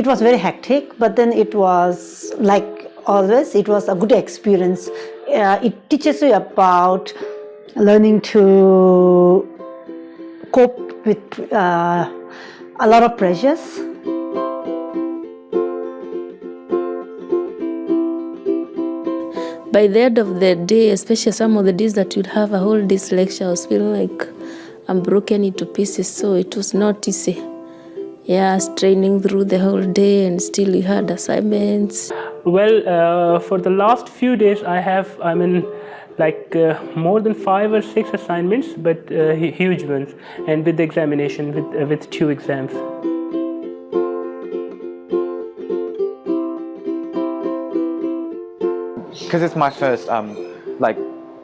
it was very hectic, but then it was like always, it was a good experience. Uh, it teaches you about learning to cope with uh, a lot of pressures. By the end of the day, especially some of the days that you'd have a whole day's lecture, I was feeling like I'm broken into pieces, so it was not easy. Yeah, straining through the whole day and still you had assignments. Well, uh, for the last few days I have, I mean, like uh, more than five or six assignments, but uh, huge ones, and with the examination, with, uh, with two exams. Because it's my first um, like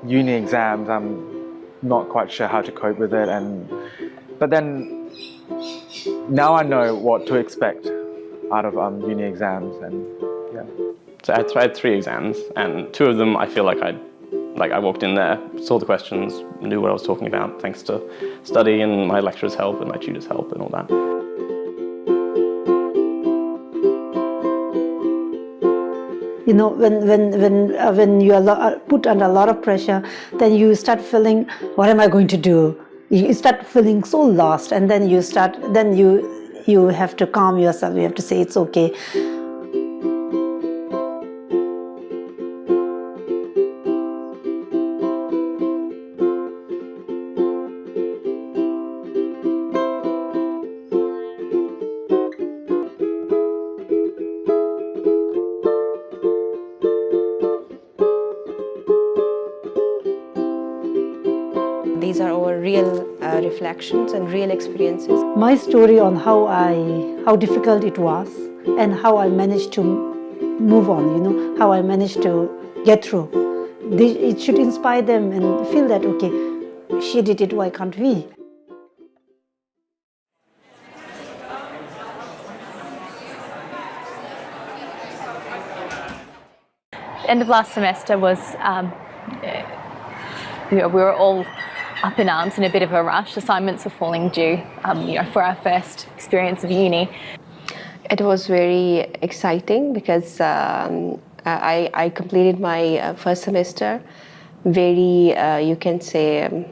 uni exams, I'm not quite sure how to cope with it, and but then now I know what to expect out of um, uni exams, and yeah. So I had, three exams, and two of them I feel like I like I walked in there, saw the questions, knew what I was talking about thanks to study and my lecturer's help and my tutor's help and all that. You know, when when when uh, when you are uh, put under a lot of pressure, then you start feeling, what am I going to do? You start feeling so lost, and then you start, then you you have to calm yourself. You have to say it's okay. Reflections and real experiences. My story on how I, how difficult it was and how I managed to move on, you know, how I managed to get through. They, it should inspire them and feel that, okay, she did it, why can't we? end of last semester was um, you know, we were all up in arms in a bit of a rush. Assignments were falling due, um, you know, for our first experience of uni. It was very exciting because um, I, I, completed my uh, first semester very, uh, you can say, um,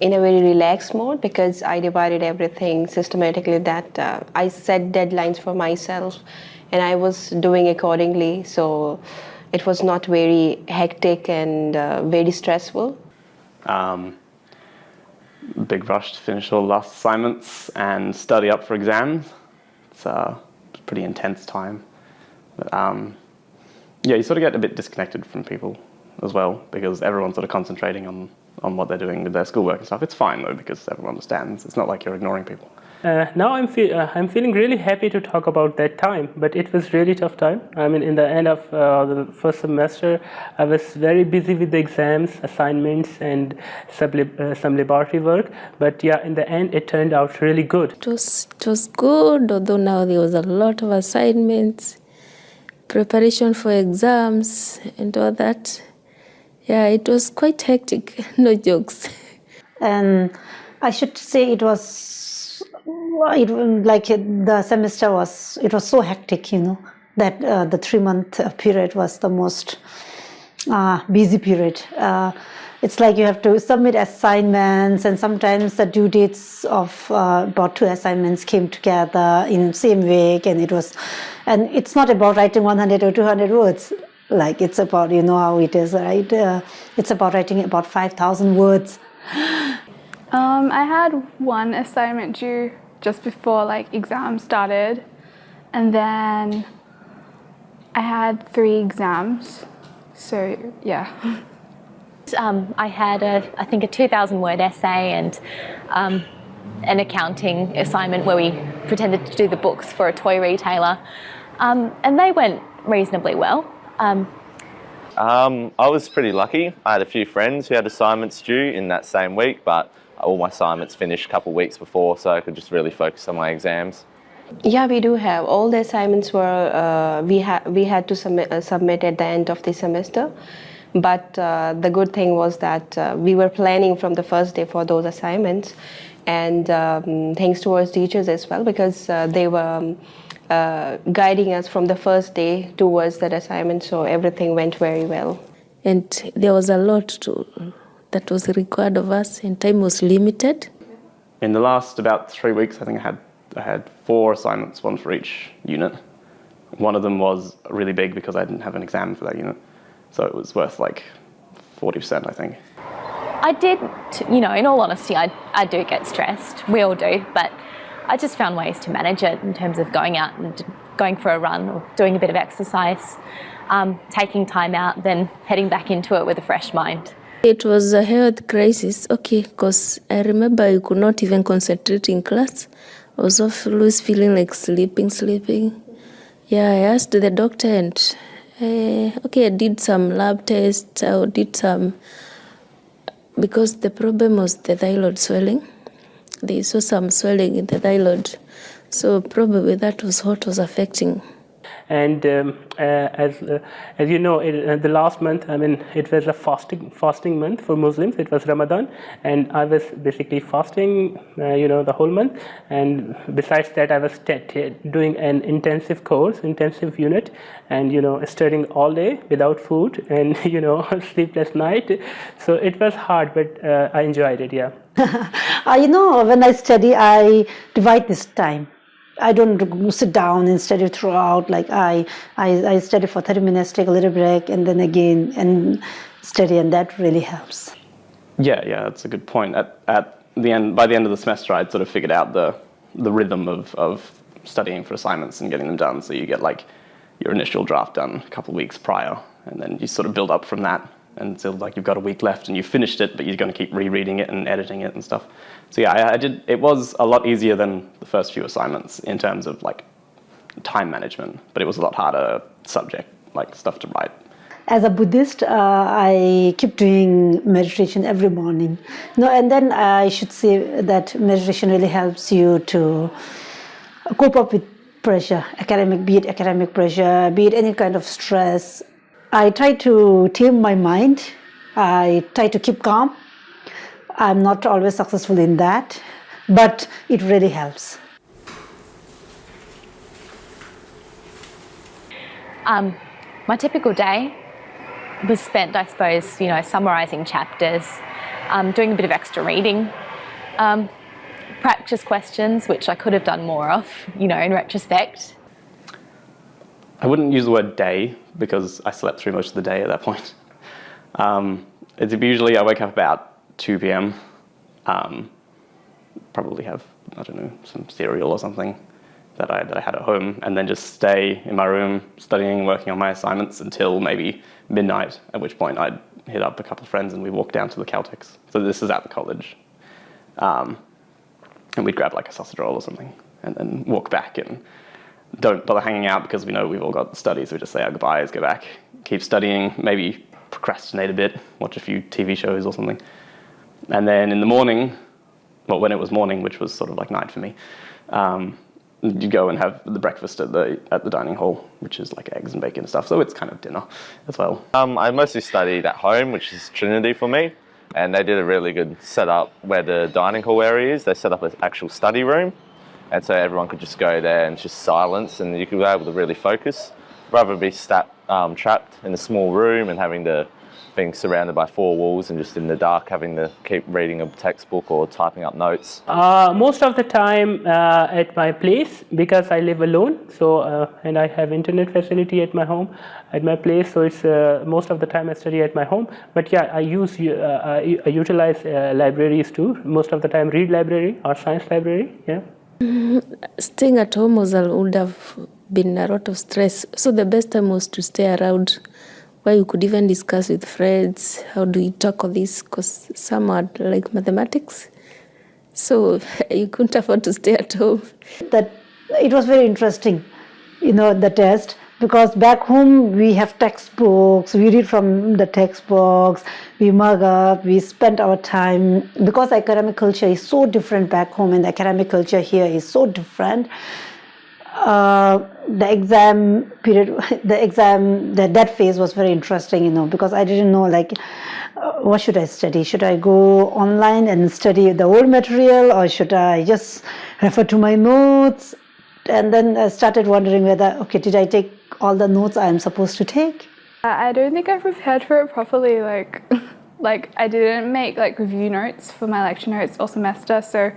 in a very relaxed mode because I divided everything systematically that uh, I set deadlines for myself and I was doing accordingly. So it was not very hectic and uh, very stressful. Um, big rush to finish all last assignments and study up for exams. It's a pretty intense time. But, um, yeah, you sort of get a bit disconnected from people as well because everyone's sort of concentrating on, on what they're doing with their schoolwork and stuff. It's fine though because everyone understands. It's not like you're ignoring people. Uh, now I'm, fe uh, I'm feeling really happy to talk about that time, but it was really tough time. I mean, in the end of uh, the first semester, I was very busy with the exams, assignments, and some, uh, some laboratory work. But yeah, in the end, it turned out really good. It was, it was good, although now there was a lot of assignments, preparation for exams, and all that. Yeah, it was quite hectic, no jokes. And I should say it was it like the semester was it was so hectic you know that uh, the three month period was the most uh, busy period. Uh, it's like you have to submit assignments and sometimes the due dates of uh, about two assignments came together in same week and it was and it's not about writing 100 or 200 words. Like it's about you know how it is right? Uh, it's about writing about 5000 words um, I had one assignment due just before like exams started. And then I had three exams. So yeah. Um, I had a I think a 2000 word essay and um, an accounting assignment where we pretended to do the books for a toy retailer. Um, and they went reasonably well. Um, um, I was pretty lucky. I had a few friends who had assignments due in that same week but all my assignments finished a couple of weeks before so I could just really focus on my exams. Yeah, we do have. All the assignments were, uh, we, ha we had to submit, uh, submit at the end of the semester. But uh, the good thing was that uh, we were planning from the first day for those assignments. And um, thanks to our teachers as well, because uh, they were um, uh, guiding us from the first day towards that assignment. So everything went very well. And there was a lot to, that was required of us, and time was limited. In the last about three weeks, I think I had I had four assignments, one for each unit. One of them was really big because I didn't have an exam for that unit, so it was worth like forty percent, I think. I did, you know, in all honesty, I, I do get stressed. We all do, but I just found ways to manage it in terms of going out and going for a run or doing a bit of exercise, um, taking time out, then heading back into it with a fresh mind. It was a health crisis, okay, because I remember I could not even concentrate in class. I was always feeling like sleeping, sleeping. Yeah, I asked the doctor and, uh, okay, I did some lab tests, I did some because the problem was the thyroid swelling. They saw some swelling in the thyroid. So probably that was what was affecting. And um, uh, as uh, as you know, it, uh, the last month, I mean, it was a fasting fasting month for Muslims. It was Ramadan, and I was basically fasting, uh, you know, the whole month. And besides that, I was doing an intensive course, intensive unit, and you know, studying all day without food, and you know, sleepless night. So it was hard, but uh, I enjoyed it. Yeah. uh, you know, when I study, I divide this time. I don't sit down and study throughout. Like I, I, I study for 30 minutes, take a little break, and then again and study, and that really helps. Yeah, yeah, that's a good point. At, at the end, by the end of the semester, I'd sort of figured out the the rhythm of of studying for assignments and getting them done. So you get like your initial draft done a couple of weeks prior, and then you sort of build up from that until like you've got a week left and you've finished it, but you're going to keep rereading it and editing it and stuff. So yeah, I, I, did. It was a lot easier than the first few assignments in terms of like time management, but it was a lot harder subject, like stuff to write. As a Buddhist, uh, I keep doing meditation every morning. No, and then I should say that meditation really helps you to cope up with pressure, academic, be it academic pressure, be it any kind of stress, I try to tame my mind. I try to keep calm. I'm not always successful in that, but it really helps. Um, my typical day was spent, I suppose, you know, summarising chapters, um, doing a bit of extra reading, um, practice questions, which I could have done more of, you know, in retrospect. I wouldn't use the word day because I slept through most of the day at that point. Um, it's usually I wake up about 2 p.m. Um, probably have I don't know some cereal or something that I that I had at home, and then just stay in my room studying, working on my assignments until maybe midnight. At which point I'd hit up a couple of friends and we walk down to the Caltex. So this is at the college, um, and we'd grab like a sausage roll or something, and then walk back and don't bother hanging out because we know we've all got studies. We just say our goodbyes, go back, keep studying, maybe procrastinate a bit, watch a few TV shows or something. And then in the morning, well, when it was morning, which was sort of like night for me, um, you go and have the breakfast at the at the dining hall, which is like eggs and bacon and stuff. So it's kind of dinner as well. Um, I mostly studied at home, which is Trinity for me, and they did a really good setup where the dining hall area is. They set up an actual study room, and so everyone could just go there and just silence and you could be able to really focus. Rather be stat, um, trapped in a small room and having to being surrounded by four walls and just in the dark having to keep reading a textbook or typing up notes? Uh, most of the time uh, at my place because I live alone so uh, and I have internet facility at my home at my place so it's uh, most of the time I study at my home. But yeah I use uh, I, utilize uh, libraries too. Most of the time Reid library or science library yeah Staying at home was would have been a lot of stress. So the best time was to stay around where you could even discuss with friends how do you tackle this because some are like mathematics. So you couldn't afford to stay at home. That it was very interesting, you know, the test because back home we have textbooks, we read from the textbooks, we mug up, we spend our time because academic culture is so different back home and the academic culture here is so different. Uh, the exam period, the exam, the, that phase was very interesting, you know, because I didn't know like uh, what should I study? Should I go online and study the old material or should I just refer to my notes? and then I started wondering whether, okay, did I take all the notes I'm supposed to take? I I don't think I prepared for it properly. Like, like I didn't make like review notes for my lecture notes all semester, so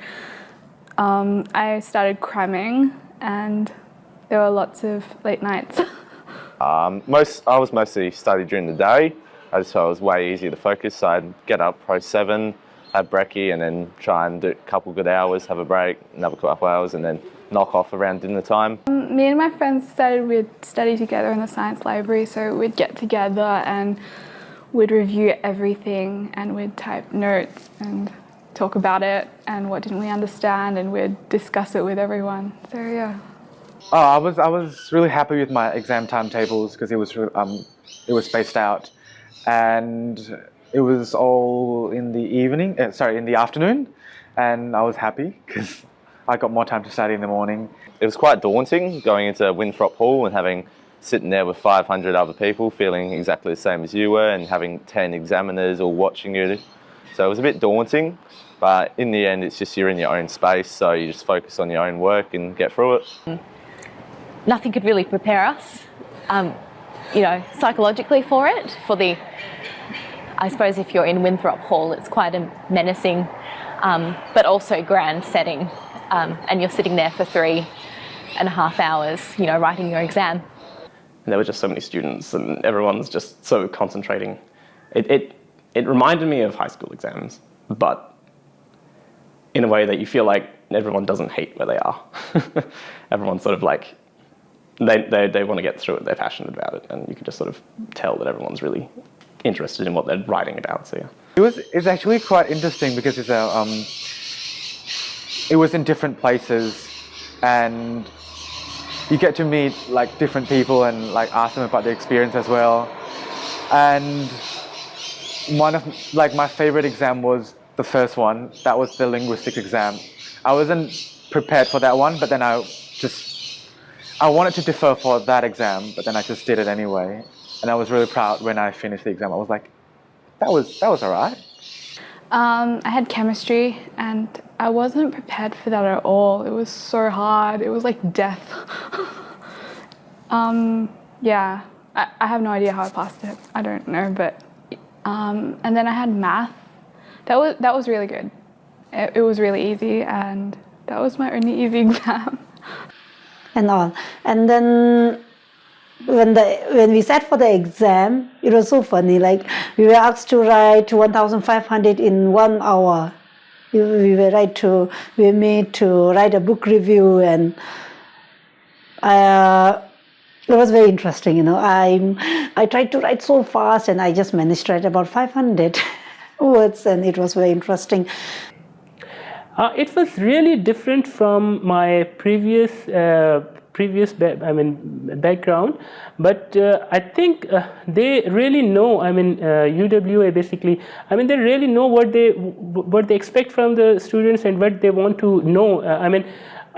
um, I started cramming, and there were lots of late nights. Um, most I was mostly study during the day, I just thought it was way easier to focus. So I'd get up pro seven, have brekkie, and then try and do a couple good hours, have a break, another couple hours, and then knock off around dinner time. Me and my friends decided we'd study together in the science library, so we'd get together and we'd review everything and we'd type notes and talk about it and what didn't we understand and we'd discuss it with everyone. So yeah. Oh, I was I was really happy with my exam timetables because it was um it was spaced out, and it was all in the evening. Uh, sorry, in the afternoon, and I was happy because I got more time to study in the morning. It was quite daunting going into Winthrop Hall and having sitting there with 500 other people feeling exactly the same as you were and having 10 examiners all watching you. So it was a bit daunting, but in the end, it's just you're in your own space, so you just focus on your own work and get through it. Nothing could really prepare us, um, you know, psychologically for it. For the, I suppose if you're in Winthrop Hall, it's quite a menacing, um, but also grand setting, um, and you're sitting there for three and a half hours, you know, writing your exam. And there were just so many students, and everyone's just so concentrating. It, it, it reminded me of high school exams, but in a way that you feel like everyone doesn't hate where they are. Everyone's sort of like, they, they, they want to get through it, they're passionate about it, and you can just sort of tell that everyone's really interested in what they're writing about. So yeah. It was it's actually quite interesting because it's a um, it was in different places, and you get to meet like different people and like ask them about their experience as well. And one of like my favorite exam was the first one. That was the linguistic exam. I wasn't prepared for that one, but then I just I wanted to defer for that exam, but then I just did it anyway. And I was really proud when I finished the exam. I was like, that was that was alright. Um, I had chemistry and I wasn't prepared for that at all. It was so hard. It was like death. um, yeah, I, I have no idea how I passed it. I don't know, but um, and then I had math. That was that was really good. It, it was really easy, and that was my only easy exam. and all. And then when the when we sat for the exam, it was so funny. Like we were asked to write 1,500 in one hour. We, we were right to we were made to write a book review, and uh, it was very interesting. You know, I I tried to write so fast, and I just managed to write about 500 words, and it was very interesting. Uh, it was really different from my previous uh, previous I mean background, but uh, I think uh, they really know. I mean UWA basically. I mean they really know what they what they expect from the students and what they want to know. Uh, I mean.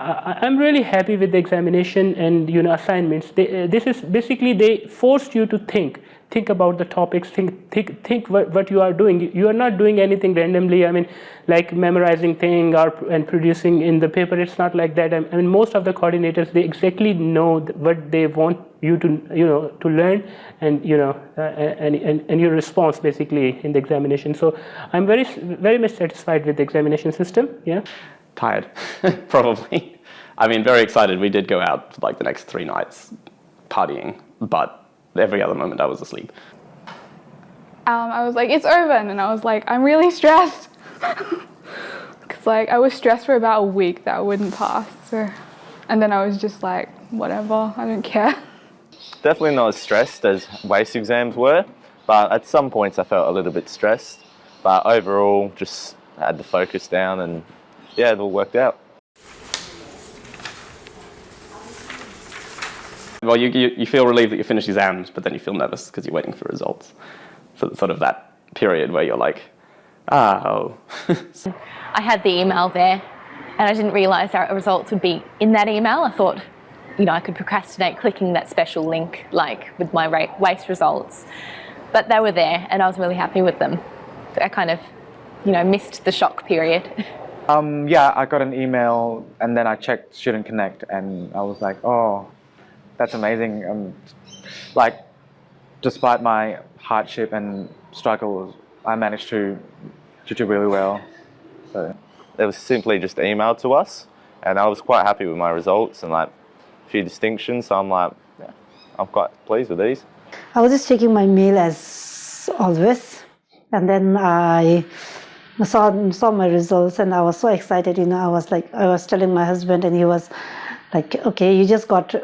I- I'm really happy with the examination and you know assignments. They, uh, this is basically they forced you to think, think about the topics, think think think what, what you are doing. You are not doing anything randomly. I mean, like memorizing thing or and producing in the paper. It's not like that. I mean, most of the coordinators they exactly know what they want you to you know to learn and you know uh, and, and and your response basically in the examination. So I'm very very much satisfied with the examination system. Yeah. tired, probably. I mean, very excited. We did go out like the next three nights partying, but every other moment I was asleep. Um, I was like, it's over, and I was like, I'm really stressed. Cause like I was stressed for about a week that I wouldn't pass. So, and then I was just like, whatever, I don't care. Definitely not as stressed as WACE exams were, but at some points I felt a little bit stressed. But overall, just had the focus down and yeah, it all worked out. Well, you, you, you feel relieved that you finished exams, but then you feel nervous because you're waiting for results. So sort of that period where you're like, ah, oh. I had the email there and I didn't realise our results would be in that email. I thought, you know, I could procrastinate clicking that special link like with my ra- WACE results. But they were there and I was really happy with them. I kind of, you know, missed the shock period. Um, yeah, I got an email and then I checked Student Connect and I was like, oh, that's amazing. Um, like, despite my hardship and struggles, I managed to, to do really well. So. It was simply just emailed to us, and I was quite happy with my results and like a few distinctions. So I'm like, yeah, I'm quite pleased with these. I was just checking my mail as always, and then I saw saw my results, and I was so excited. You know, I was like, I was telling my husband, and he was like, "Okay, you just got."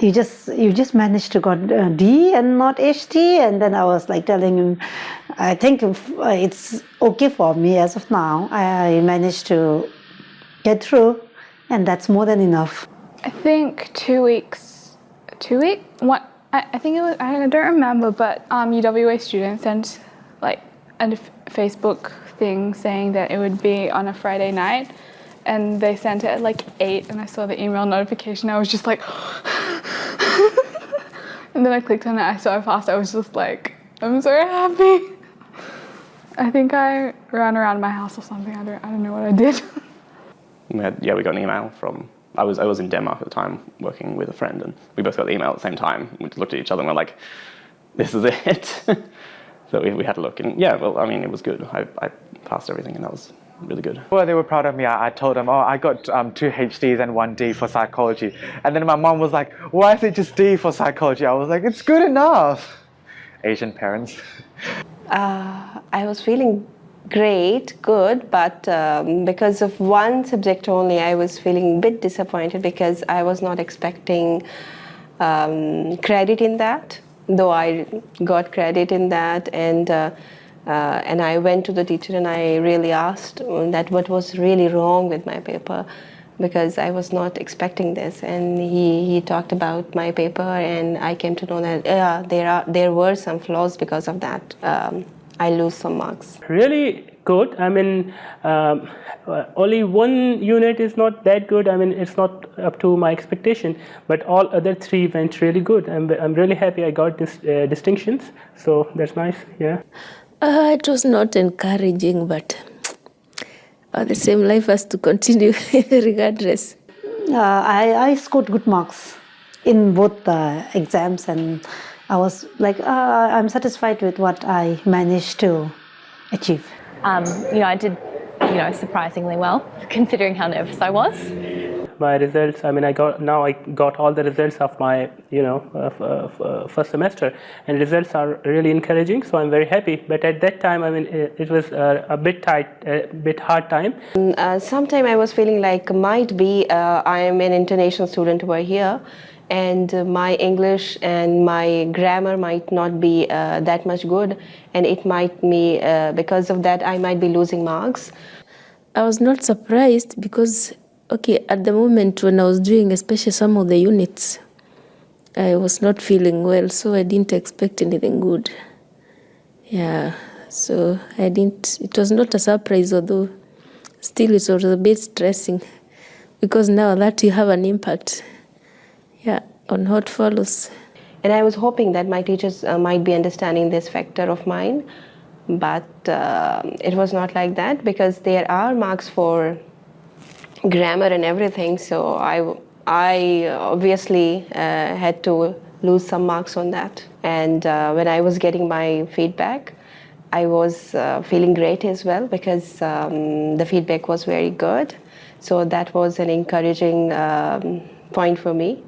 You just you just managed to got uh, D and not HD, and then I was like telling him, I think uh, it's okay for me as of now. I managed to get through, and that's more than enough. I think two weeks, two week, what, I, I think it was, I don't remember, but um, UWA students sent like a Facebook thing saying that it would be on a Friday night. And they sent it at like 8, and I saw the email notification. I was just like, and then I clicked on it. I saw it fast. I was just like, I'm so happy. I think I ran around my house or something. I don't, I don't know what I did. We had, yeah, we got an email from. I was I was in Denmark at the time working with a friend, and we both got the email at the same time. We looked at each other and we're like, "This is it." so we, we had a look, and yeah, well, I mean, it was good. I, I passed everything, and that was really good. Well, they were proud of me. I, I told them, oh, I got um, two HDs and one D for psychology. And then my mom was like, why is it just D for psychology? I was like, it's good enough. Asian parents. Uh, I was feeling great, good, but um, because of one subject only, I was feeling a bit disappointed because I was not expecting um, credit in that, though I got credit in that. And uh, uh, and I went to the teacher and I really asked that what was really wrong with my paper because I was not expecting this. And he, he talked about my paper and I came to know that yeah, there, are, there were some flaws because of that. Um, I lose some marks. Really good. I mean, um, uh, only one unit is not that good. I mean, it's not up to my expectation, but all other three went really good. I'm, I'm really happy I got this uh, distinctions. So that's nice. Yeah. Uh, it was not encouraging, but uh, the same life has to continue regardless. Uh, I, I scored good marks in both the exams, and I was like, uh, I'm satisfied with what I managed to achieve. Um, you know, I did, you know, surprisingly well, considering how nervous I was. My results. I mean, I got now. I got all the results of my, you know, uh, uh, first semester, and results are really encouraging. So I'm very happy. But at that time, I mean, it, it was uh, a bit tight, a bit hard time. Uh, sometime I was feeling like might be uh, I am an international student over here, and uh, my English and my grammar might not be uh, that much good, and it might be uh, because of that I might be losing marks. I was not surprised because, okay, at the moment when I was doing, especially some of the units, I was not feeling well, so I didn't expect anything good. Yeah, so I didn't, it was not a surprise, although still it was a bit stressing because now that you have an impact, yeah, on what follows. And I was hoping that my teachers uh, might be understanding this factor of mine, but uh, it was not like that because there are marks for grammar and everything. So I, I obviously uh, had to lose some marks on that. And uh, when I was getting my feedback, I was uh, feeling great as well because um, the feedback was very good. So that was an encouraging um, point for me.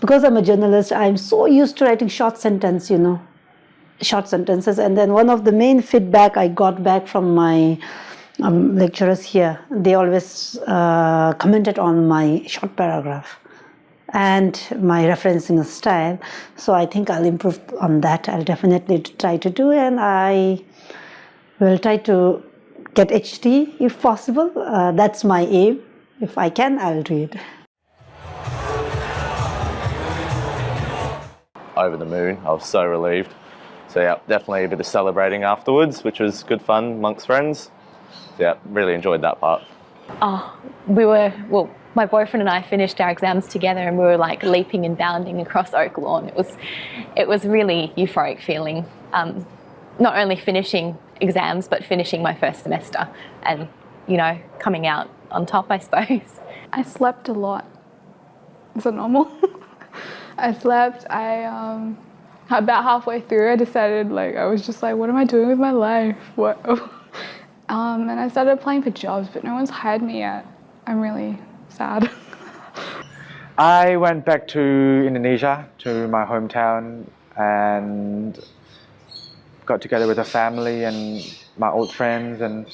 Because I'm a journalist, I'm so used to writing short sentence, you know, short sentences. And then one of the main feedback I got back from my um, lecturers here, they always uh, commented on my short paragraph and my referencing style. So I think I'll improve on that. I'll definitely try to do, and I will try to get HD if possible. Uh, that's my aim. If I can, I'll do it. Over the moon, I was so relieved. So yeah, definitely a bit of celebrating afterwards, which was good fun amongst friends. So, yeah, really enjoyed that part. Oh, we were, well, my boyfriend and I finished our exams together and we were like leaping and bounding across Oak Lawn. It was, it was really euphoric feeling. Um, not only finishing exams, but finishing my first semester. And you know, coming out on top, I suppose. I slept a lot. Is that normal? I slept. I um, about halfway through, I decided like I was just like, what am I doing with my life? What? Um, and I started applying for jobs, but no one's hired me yet. I'm really sad. I went back to Indonesia, to my hometown, and got together with a family and my old friends, and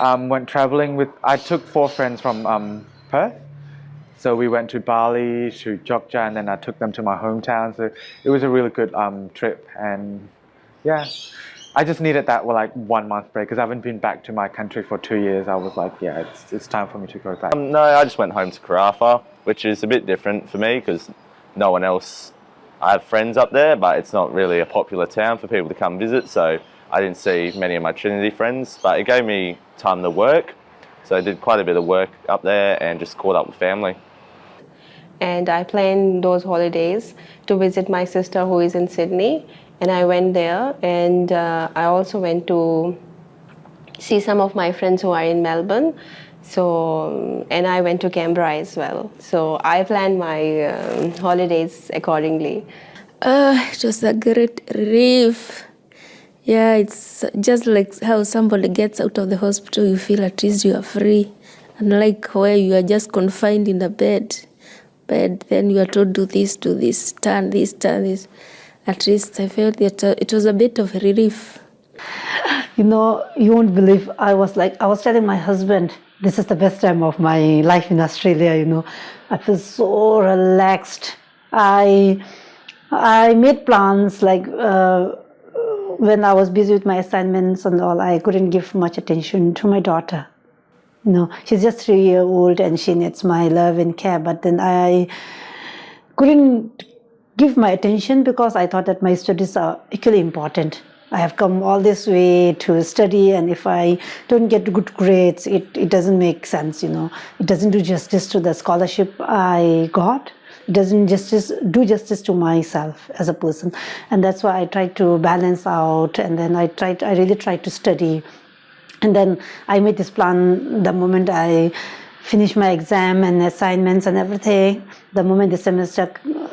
um, went traveling with. I took four friends from um, Perth, so we went to Bali, to Jogja, and then I took them to my hometown. So it was a really good um, trip, and yeah, I just needed that well, like one month break because I haven't been back to my country for two years. I was like, yeah, it's, it's time for me to go back. Um, no, I just went home to Karratha, which is a bit different for me because no one else. I have friends up there, but it's not really a popular town for people to come visit. So I didn't see many of my Trinity friends, but it gave me time to work. So I did quite a bit of work up there and just caught up with family. and I planned those holidays to visit my sister who is in Sydney. And I went there, and uh, I also went to see some of my friends who are in Melbourne. So, and I went to Canberra as well. So I planned my um, holidays accordingly. Uh, it was a great relief. Yeah, it's just like how somebody gets out of the hospital, you feel at least you are free. Unlike where you are just confined in a bed, bed, then you are told do this, do this, turn this, turn this. At least I felt that uh, it was a bit of a relief. You know, you won't believe. I was like, I was telling my husband, this is the best time of my life in Australia. You know, I feel so relaxed. I I made plans like uh, when I was busy with my assignments and all. I couldn't give much attention to my daughter. You know, she's just three year old and she needs my love and care. But then I couldn't give my attention because I thought that my studies are equally important. I have come all this way to study and if I don't get good grades, it, it doesn't make sense, you know. It doesn't do justice to the scholarship I got. It doesn't justice do justice to myself as a person. And that's why I try to balance out and then I tried I really tried to study. And then I made this plan the moment I finish my exam and assignments and everything. The moment the semester,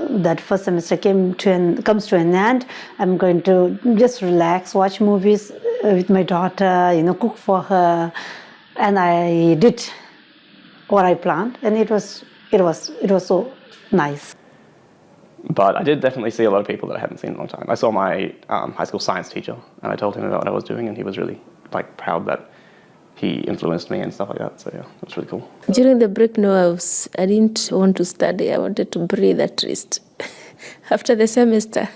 that first semester came to an, comes to an end, I'm going to just relax, watch movies uh, with my daughter, you know, cook for her, and I did what I planned, and it was it was it was so nice. But I did definitely see a lot of people that I hadn't seen in a long time. I saw my um, high school science teacher, and I told him about what I was doing, and he was really like proud that he influenced me and stuff like that. So yeah, that's really cool. During the break, no, I, was, I didn't want to study. I wanted to breathe at least after the semester.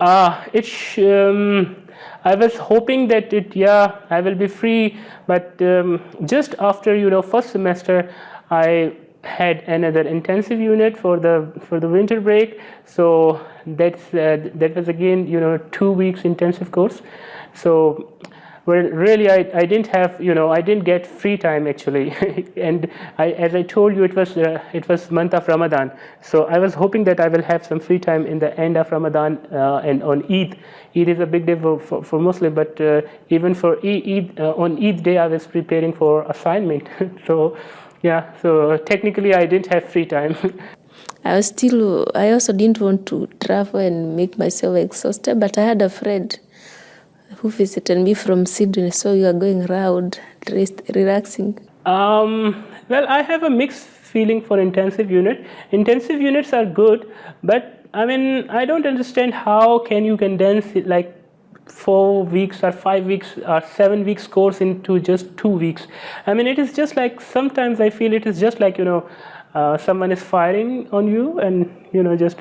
Uh, it's, um, I was hoping that it, yeah, I will be free, but um, just after, you know, first semester, I had another intensive unit for the for the winter break so that's uh, that was again you know two weeks intensive course so well really I, I didn't have you know I didn't get free time actually. And I, as I told you it was uh, it was month of Ramadan. So I was hoping that I will have some free time in the end of Ramadan uh, and on Eid. Eid is a big day for, for, for Muslim but uh, even for Eid uh, on Eid day I was preparing for assignment. So yeah so technically I didn't have free time. I was still, I also didn't want to travel and make myself exhausted, but I had a friend who visited me from Sydney, so you are going around, rest, relaxing. Um, well, I have a mixed feeling for intensive unit. Intensive units are good, but I mean, I don't understand how can you condense it like four weeks or five weeks or seven weeks course into just two weeks. I mean, it is just like sometimes I feel it is just like you know, uh, someone is firing on you and you know just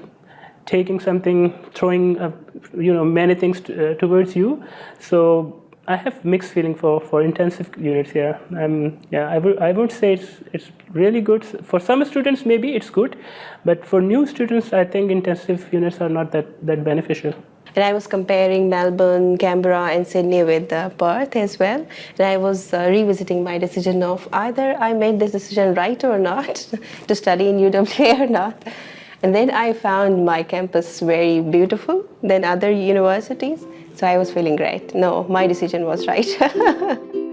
taking something, throwing uh, you know many things uh, towards you. So I have mixed feeling for, for intensive units here. Um, yeah, I would I would say it's it's really good for some students. Maybe it's good, but for new students, I think intensive units are not that that beneficial. And I was comparing Melbourne, Canberra, and Sydney with uh, Perth as well. And I was uh, revisiting my decision of either I made this decision right or not to study in UWA or not. And then I found my campus very beautiful than other universities. So I was feeling great. No, my decision was right.